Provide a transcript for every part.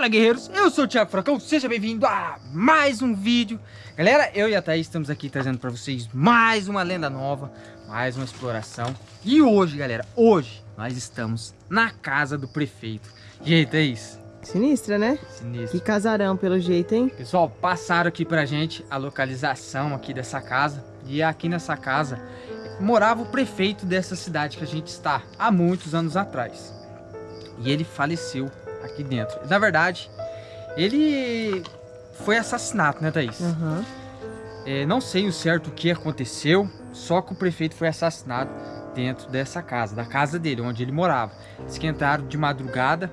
Fala guerreiros, eu sou o Thiago Fracão, seja bem-vindo a mais um vídeo Galera, eu e a Thaís estamos aqui trazendo para vocês mais uma lenda nova, mais uma exploração E hoje galera, hoje nós estamos na casa do prefeito E aí Thaís? Sinistra, né? Sinistra Que casarão pelo jeito, hein? Pessoal, passaram aqui pra gente a localização aqui dessa casa E aqui nessa casa morava o prefeito dessa cidade que a gente está há muitos anos atrás E ele faleceu aqui dentro. Na verdade, ele foi assassinato, né, Thaís? Uhum. É, não sei o certo o que aconteceu, só que o prefeito foi assassinado dentro dessa casa, da casa dele, onde ele morava. Esquentaram de madrugada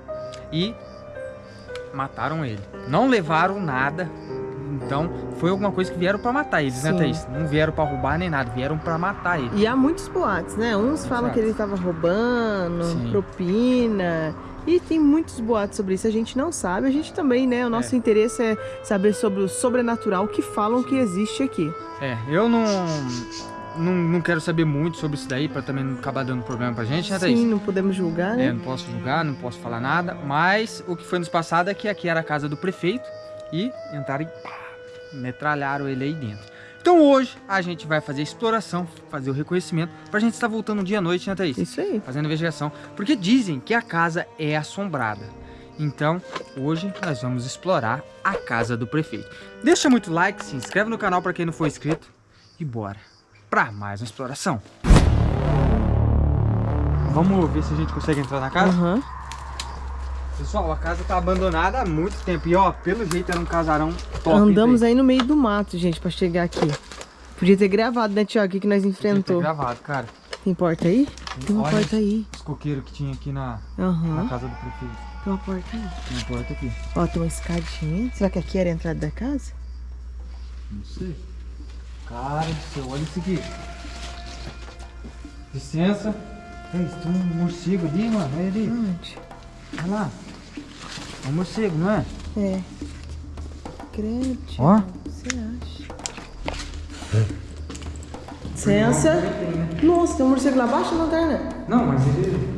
e mataram ele. Não levaram nada, então foi alguma coisa que vieram para matar eles, né, Sim. né, Thaís? Não vieram para roubar nem nada, vieram para matar ele. E há muitos boatos, né? Uns falam que ele estava roubando, Sim. propina e tem muitos boatos sobre isso, a gente não sabe. A gente também, né? O nosso é. interesse é saber sobre o sobrenatural que falam que existe aqui. É, eu não, não, não quero saber muito sobre isso daí, para também não acabar dando problema pra gente, né, Thaís? Sim, não podemos julgar, né? É, não posso julgar, não posso falar nada, mas o que foi nos passado é que aqui era a casa do prefeito e entraram e pá, metralharam ele aí dentro. Então hoje a gente vai fazer a exploração, fazer o reconhecimento, pra gente estar voltando dia à noite, né Thaís? Isso aí. Fazendo investigação, porque dizem que a casa é assombrada. Então, hoje nós vamos explorar a casa do prefeito. Deixa muito like, se inscreve no canal para quem não for inscrito e bora para mais uma exploração. Vamos ver se a gente consegue entrar na casa? Uhum. Pessoal, a casa tá abandonada há muito tempo. E ó, pelo jeito era um casarão top. Andamos aí no meio do mato, gente, pra chegar aqui. Podia ter gravado, né, Tiago? O que, que nós enfrentou? Podia ter gravado, cara. Tem porta aí? Tem uma Olha porta aí. Os coqueiros que tinha aqui na, uhum. na casa do prefeito. Tem uma porta aí. Tem uma porta aqui. Ó, tem uma escadinha. Será que aqui era a entrada da casa? Não sei. Cara do céu, olha isso aqui. Licença. Ei, tem um morcego ali, mano. Olha ali. Onde? Olha lá. É um morcego, não é? É. Credo. Ó. Você acha? Licença. Nossa, tem um morcego lá abaixo na lanterna. Não, mas ele...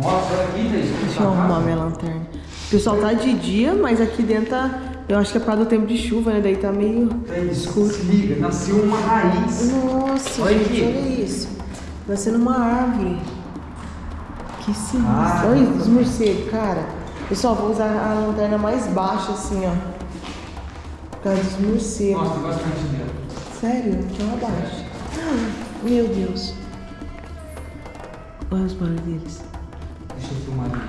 Nossa, olha aqui, gente. Deixa eu arrumar minha lanterna. O pessoal tá de dia, mas aqui dentro tá... Eu acho que é por causa do tempo de chuva, né? Daí tá meio tá escuro. Se liga, nasceu uma raiz. Nossa, olha gente, aqui. olha isso. Nascendo uma árvore. Que sinistro. Ah, olha os morcegos, cara. Pessoal, vou usar a lanterna mais baixa, assim, ó. Por causa dos morcegos. Nossa, bastante dela. Sério? Então abaixa. Meu Deus. Olha os barulhos deles. Deixa eu filmar ali.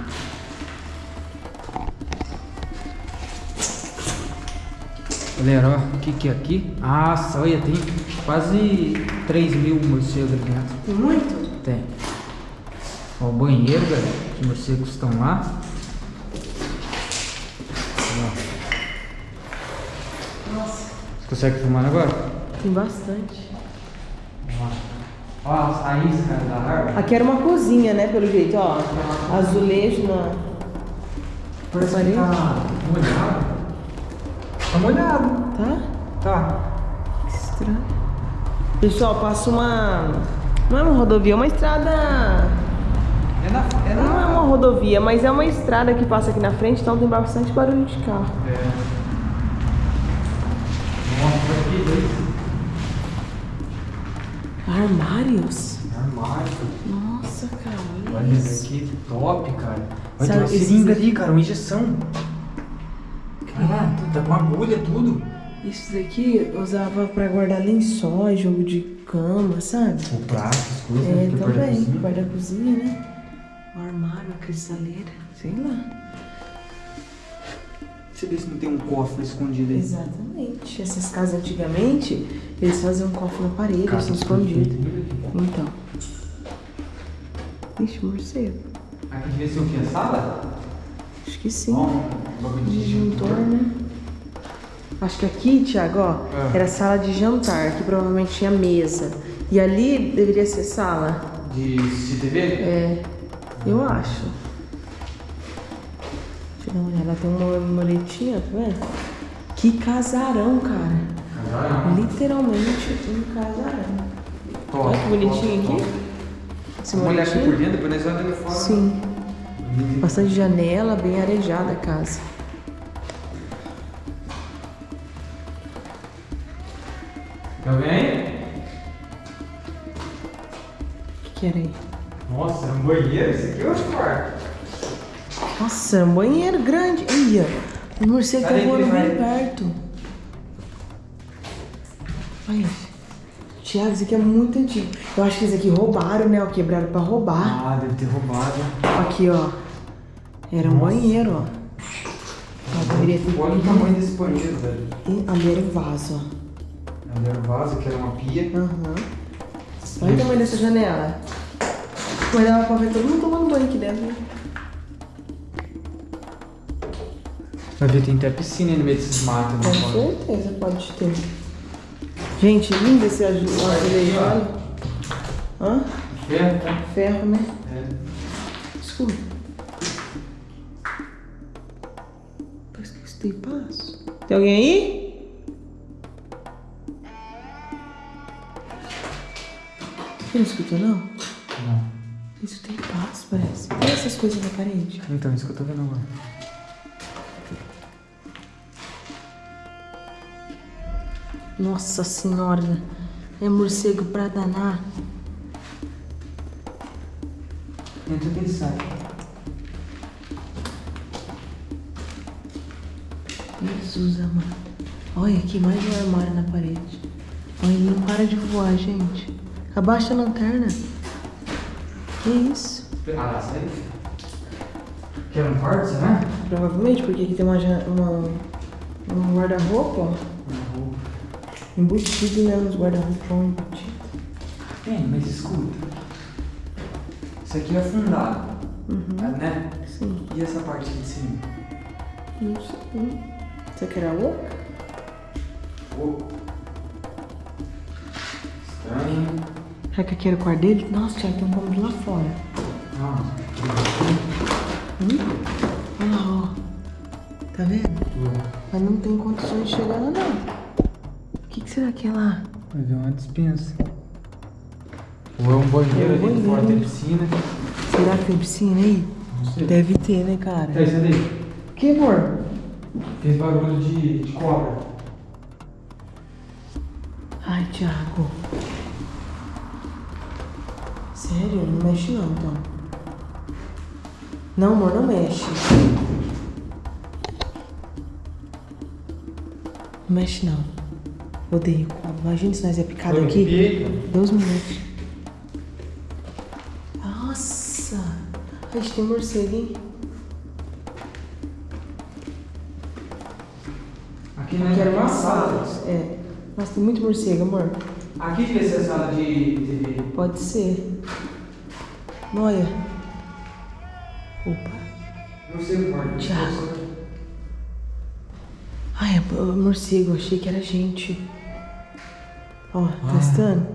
Galera, ó, o que que é aqui? Nossa, olha, tem quase 3 mil morcegos aqui dentro. Muito? Ó, o banheiro, galera. Os morcegos estão lá. Você consegue filmar agora? Tem bastante. Ó, as raízes, cara, da árvore. Aqui era uma cozinha, né, pelo jeito, ó. Azulejo na... Parece que tá molhado. Tá molhado. Tá? Tá. Que estranho. Pessoal, passa uma... Não é uma rodovia, é uma estrada... É na, é na... Não é uma rodovia, mas é uma estrada que passa aqui na frente, então tem bastante barulho de carro. É. Armários? Armário. Nossa, cara. Olha isso aqui, top, cara. Olha, tem uma seringa ali, cara, uma injeção. Caraca, tá com agulha, tudo. Isso daqui eu usava pra guardar lençóis, jogo de cama, sabe? O prato, as coisas. É, também. Guarda-cozinha, né? O armário, a cristaleira, sei lá. Você vê se não tem um cofre escondido aí. Exatamente. Essas casas antigamente, eles faziam um cofre na parede, assim, escondido. Então. Ixi, morcego. Aqui devia ser o que? A sala? Acho que sim. Disjuntor, né? Acho que aqui, Thiago, ó, é. era sala de jantar, que provavelmente tinha mesa. E ali deveria ser sala. De, de TV? É, eu acho. Olha, ela tem uma moletinha, tá vendo? Que casarão, cara. Casarão. Literalmente um casarão. Top, Olha que bonitinho top, aqui. Esse olhar aqui por dentro, depois nós vamos ali fora. Sim. Bastante janela, bem arejada a casa. Tá bem? O que, que era aí? Nossa, é um banheiro? Esse aqui é outro quarto. Nossa, um banheiro grande. Ia, o morcego tá Cadê que voando ele bem perto. Aí, Tiago, isso aqui é muito antigo. Eu acho que esse aqui roubaram, né? Ó, quebraram pra roubar. Ah, deve ter roubado. Aqui, ó. Era um Nossa. banheiro, ó. Olha o tamanho desse banheiro, velho. E ali era o vaso, ó. Ali era o vaso, que era uma pia. Aham. Olha o tamanho dessa janela. Mas dava pra ver todo mundo tomando banho aqui dentro? Vai ver, tem até piscina aí no meio desses matos. Com né, fora. certeza pode ter. Gente, lindo esse azulejo, olha. Hã? Ferro, tá? Ferro, né? É. Escuta. Parece que eu escutei passo. Tem alguém aí? Você não escutou? Não. Eu escutei passo, parece. Olha essas coisas na parede. Então, isso que eu tô vendo agora. Nossa senhora. É morcego pra danar. Entra que ele sai. Jesus amado. Olha aqui, mais um armário na parede. Olha, ele não para de voar, gente. Abaixa a lanterna. Que isso? Ah, sai. Quer um quarto, será? Provavelmente, porque aqui tem uma, uma, um guarda-roupa, ó. Embutido, né? Nos guarda-roupa ó, embutido. Tem, mas escuta. Isso aqui é afundado. Né? Sim. E essa parte aqui de cima? Não sei. Você quer a louca? Oh. Estranho. Será que aqui era o quarto dele? Nossa, Thiago, tem um cômodo lá fora. Ah, Hum? Olha lá, ó. Tá vendo? Mas não tem condições de chegar lá, não. O que, que será que é lá? vai ver uma dispensa. Ou é um banheiro É um ali de fora banheiro. tem piscina. Será que tem piscina aí? Não sei. Deve ter, né, cara? Tá, isso daí. Que, amor? Fez barulho de, de cobra. Ai, Thiago. Sério? Não mexe não, então. Não, amor, não mexe. Não mexe não. Odeio cobra. Imagina se nós é picado Foi, aqui. piei, Deus me livre. Nossa! A gente tem morcego, hein? Aqui não Aqui era é uma sala. É. Nossa, tem muito morcego, amor. Aqui devia ser a sala de TV. Pode ser. Olha. Opa. Não sei o quarto. Thiago. Ai, é morcego. Achei que era gente. Ó, tá estando?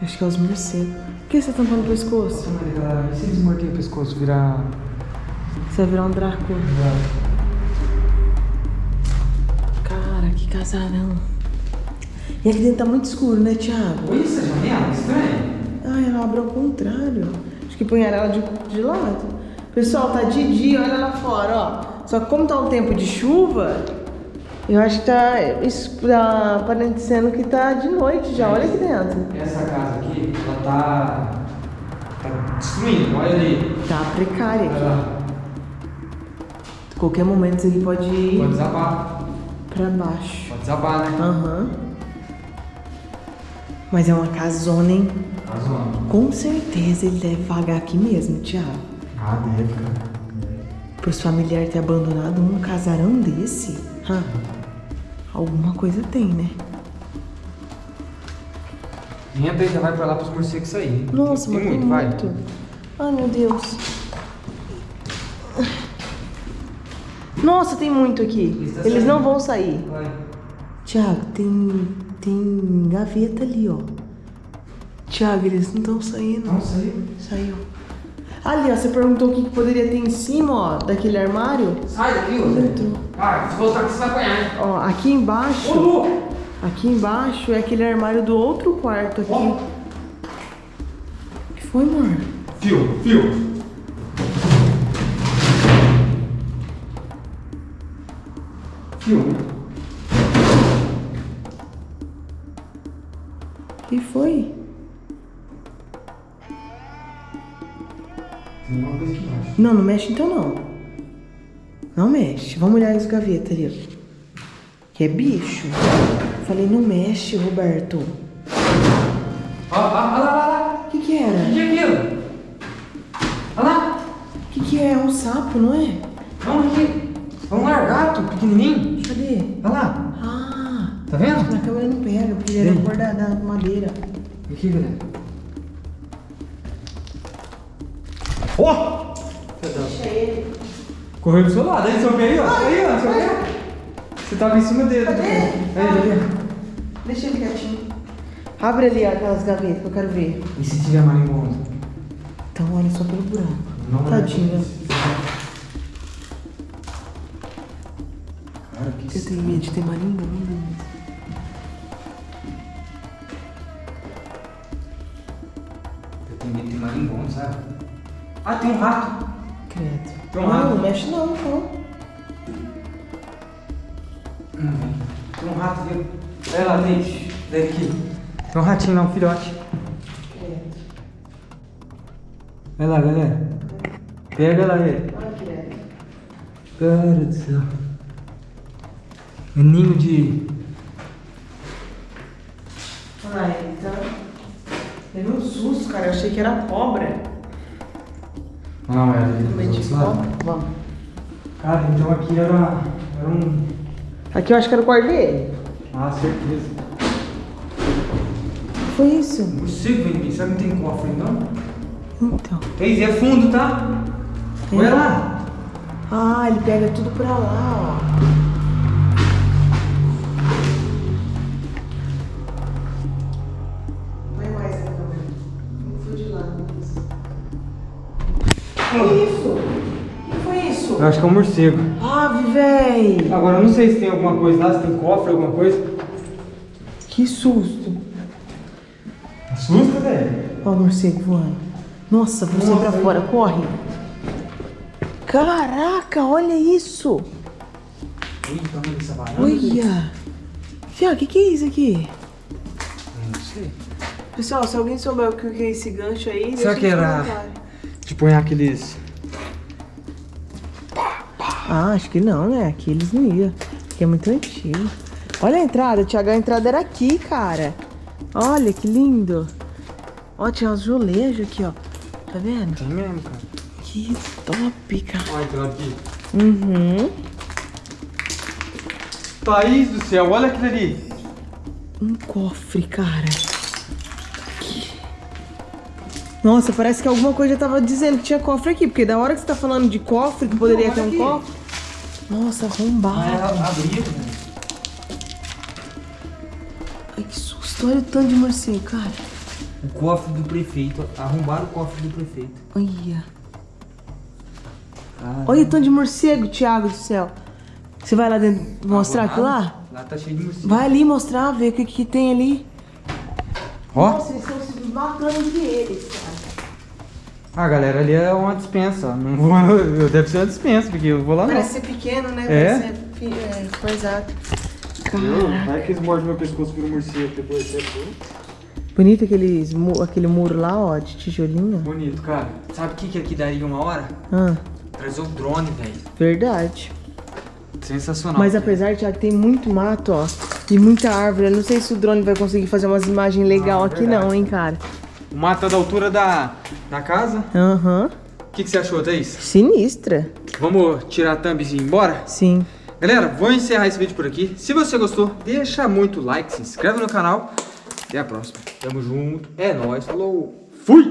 Acho que é os morcegos. Por que você tá tampando o pescoço? Galera, e se o pescoço, virar. Você vai virar um Drácula. Cara, que casarão. E aqui dentro tá muito escuro, né, Thiago? Olha essa janela, estranho. Ai, ela abre ao contrário. Acho que põe ela de, de lado. Pessoal, tá de dia, olha lá fora, ó. Só que como tá um tempo de chuva, eu acho que tá, isso tá parecendo que tá de noite já. Olha aqui dentro. Essa casa aqui, ela tá. tá destruindo, olha ali. Tá precária Olha aqui. lá. Qualquer momento isso aqui pode ir Pode desabar. pra baixo. Pode desabar, né? Aham. Mas é uma casona, hein? Com certeza ele deve vagar aqui mesmo, Thiago. Ah, deve, cara. Pros familiares ter abandonado um casarão desse? Hã? Alguma coisa tem, né? Entra e já vai pra lá pros morcegos saírem. Nossa, tem mas tem muito, vai. muito. Ai, meu Deus. Nossa, tem muito aqui. Eles tá não vão sair. Vai. Tiago, tem, tem gaveta ali, ó. Tiago, eles não estão saindo. Não saiu? Saiu. Ali, ó, você perguntou o que, que poderia ter em cima, ó, daquele armário. Sai daqui, José. Entrou. Ah, se voltar tá aqui, você vai apanhar, hein? Ó, aqui embaixo... Ô, Lu! Aqui embaixo é aquele armário do outro quarto aqui. Ô. O que foi, amor? Fio, fio. O que foi? Coisa embaixo. Não, não mexe então não. Não mexe. Vamos olhar as gavetas ali, ó. Que é bicho. Falei, não mexe, Roberto. Ó, ó, olha lá, olha lá. O que que era? O que é aquilo? Olha lá. O que que é? É um sapo, não é? Vamos aqui. É um largato pequenininho. Cadê? Olha lá. Ah, Tá vendo? na câmera não pega, porque ele era Sim. cor da, da madeira. Aqui, galera. Ó! Deixa ele. Correu do seu lado. Aí, seu pé aí, ó. Aí, ó, seu pé. Você tava em cima dele. Cadê? Aí, aí. Deixa ele quietinho. Abre ali aquelas gavetas que eu quero ver. E se tiver marimbondo? Então olha só pelo buraco. Não é. Tadinho. Cara, que Eu tenho medo de ter marimbondo. Eu tenho medo de ter marimbondo, sabe? Ah, tem um rato. Credo. Tem um não, rato. não mexe não, então. Hum, Tem um rato ali. Olha lá, gente. Deve aqui. Tem um ratinho lá, um filhote. Credo. Olha lá, galera. Pega lá ele. Cara do céu. É ninho de. Olha ele, tá? Teve um susto, cara. Eu achei que era cobra. Não, é ali. cobra. Vamos. Cara, então aqui era, era um. Aqui eu acho que era o quarto dele. Ah, certeza. Foi isso? Morcego, vem Sabe que não tem cofre, não? Então. Eis, é fundo, tá? É. Olha lá. Ah, ele pega tudo pra lá, ó. Isso? O que foi isso? Eu acho que é um morcego. Ave, véi! Agora eu não sei se tem alguma coisa lá, se tem cofre, alguma coisa. Que susto! Assusta, velho. Ó o morcego voando. Nossa, você Nossa, pra aí. fora, corre! Caraca, olha isso! Varanda. Olha! Fia, o que, que é isso aqui? Não sei. Pessoal, se alguém souber o que é esse gancho aí, Será que era- De põe aqueles. Ah, acho que não, né? Aqui eles não iam. Aqui é muito antigo. Olha a entrada, Thiago. A entrada era aqui, cara. Olha que lindo. Ó, tinha um azulejo aqui, ó. Tá vendo? Tem mesmo, cara. Que top, cara. Olha entrando aqui. Uhum. Thaís do céu, olha aquilo ali. Um cofre, cara. Nossa, parece que alguma coisa já tava dizendo que tinha cofre aqui. Porque da hora que você tá falando de cofre, que poderia ter um aqui. cofre. Nossa, arrombado. abriu, né? Ai, que susto. Olha o tanto de morcego, cara. O cofre do prefeito. Arrombaram o cofre do prefeito. Olha. Ah, Olha o tanto de morcego, Thiago do céu. Você vai lá dentro mostrar aquilo lá? Lá tá cheio de morcego. Vai ali mostrar, ver o que, que tem ali. Ó. Nossa, eles estão se matando entre eles. Ah, galera, ali é uma dispensa. Não vou, eu deve ser uma dispensa, porque eu vou lá não. Parece ser pequeno, né? É? Parece ser é, coisado. Cara, Vai que eles mordem meu pescoço vira morcego depois. É bonito aqueles, aquele muro lá, ó, de tijolinho. bonito, cara. Sabe o que, que aqui daria uma hora? Ah, Trazer o drone, velho. verdade. Sensacional. Mas apesar, Thiago, tem muito mato, ó. E muita árvore. Eu não sei se o drone vai conseguir fazer umas imagens legais Ah, aqui verdade. não, hein, cara. O mato tá da altura da, da casa. Aham. O que, que você achou, Thaís? Sinistra. Vamos tirar a thumb e ir embora? Sim. Galera, vou encerrar esse vídeo por aqui. Se você gostou, deixa muito like, se inscreve no canal. Até a próxima. Tamo junto. É nóis. Falou. Fui!